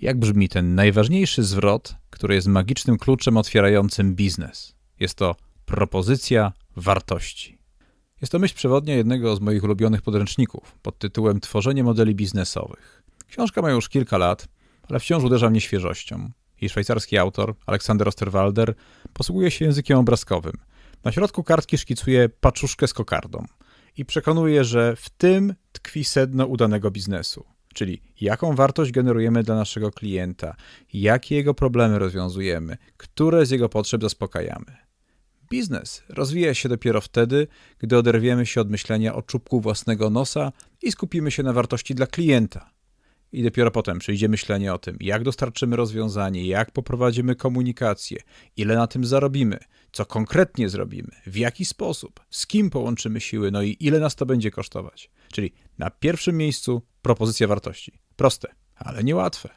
Jak brzmi ten najważniejszy zwrot, który jest magicznym kluczem otwierającym biznes? Jest to propozycja wartości. Jest to myśl przewodnia jednego z moich ulubionych podręczników pod tytułem Tworzenie modeli biznesowych. Książka ma już kilka lat, ale wciąż uderza mnie świeżością. Jej szwajcarski autor, Aleksander Osterwalder, posługuje się językiem obrazkowym. Na środku kartki szkicuje paczuszkę z kokardą i przekonuje, że w tym tkwi sedno udanego biznesu. Czyli jaką wartość generujemy dla naszego klienta, jakie jego problemy rozwiązujemy, które z jego potrzeb zaspokajamy. Biznes rozwija się dopiero wtedy, gdy oderwiemy się od myślenia o czubku własnego nosa i skupimy się na wartości dla klienta. I dopiero potem przyjdzie myślenie o tym, jak dostarczymy rozwiązanie, jak poprowadzimy komunikację, ile na tym zarobimy, co konkretnie zrobimy, w jaki sposób, z kim połączymy siły, no i ile nas to będzie kosztować. Czyli na pierwszym miejscu propozycja wartości. Proste, ale niełatwe.